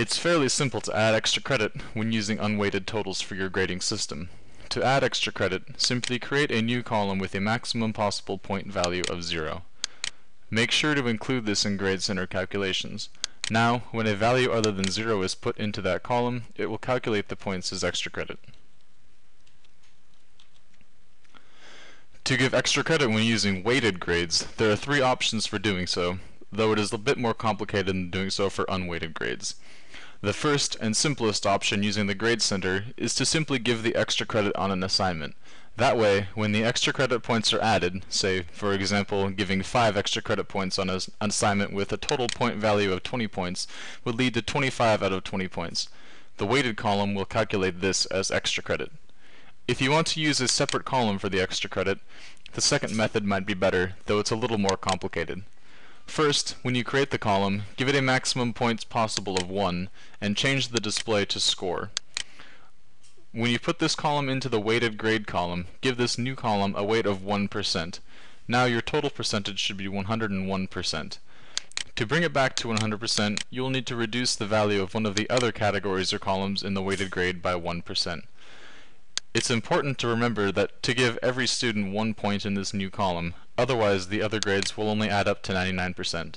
It's fairly simple to add extra credit when using unweighted totals for your grading system. To add extra credit, simply create a new column with a maximum possible point value of 0. Make sure to include this in Grade Center calculations. Now, when a value other than 0 is put into that column, it will calculate the points as extra credit. To give extra credit when using weighted grades, there are three options for doing so, though it is a bit more complicated than doing so for unweighted grades. The first and simplest option using the Grade Center is to simply give the extra credit on an assignment. That way, when the extra credit points are added, say, for example, giving 5 extra credit points on an assignment with a total point value of 20 points would lead to 25 out of 20 points. The weighted column will calculate this as extra credit. If you want to use a separate column for the extra credit, the second method might be better, though it's a little more complicated. First, when you create the column, give it a maximum points possible of 1, and change the display to score. When you put this column into the weighted grade column, give this new column a weight of 1%. Now your total percentage should be 101%. To bring it back to 100%, you will need to reduce the value of one of the other categories or columns in the weighted grade by 1%. It's important to remember that to give every student one point in this new column, otherwise the other grades will only add up to 99%.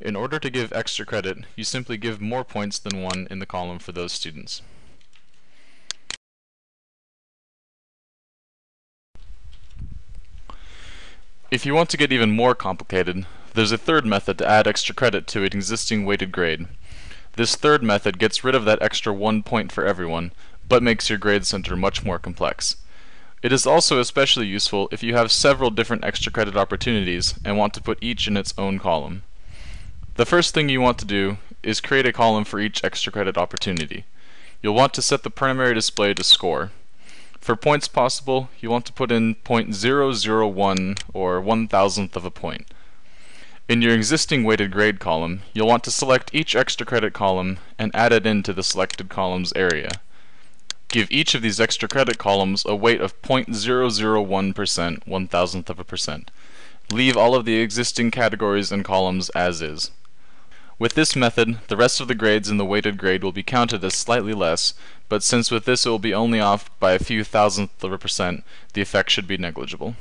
In order to give extra credit, you simply give more points than one in the column for those students. If you want to get even more complicated, there's a third method to add extra credit to an existing weighted grade. This third method gets rid of that extra one point for everyone, but makes your grade center much more complex. It is also especially useful if you have several different extra credit opportunities and want to put each in its own column. The first thing you want to do is create a column for each extra credit opportunity. You'll want to set the primary display to score. For points possible, you want to put in 0.001 or 1 thousandth of a point. In your existing weighted grade column, you'll want to select each extra credit column and add it into the selected columns area. Give each of these extra credit columns a weight of 0.001%, one thousandth of a percent. Leave all of the existing categories and columns as is. With this method, the rest of the grades in the weighted grade will be counted as slightly less, but since with this it will be only off by a few thousandths of a percent, the effect should be negligible.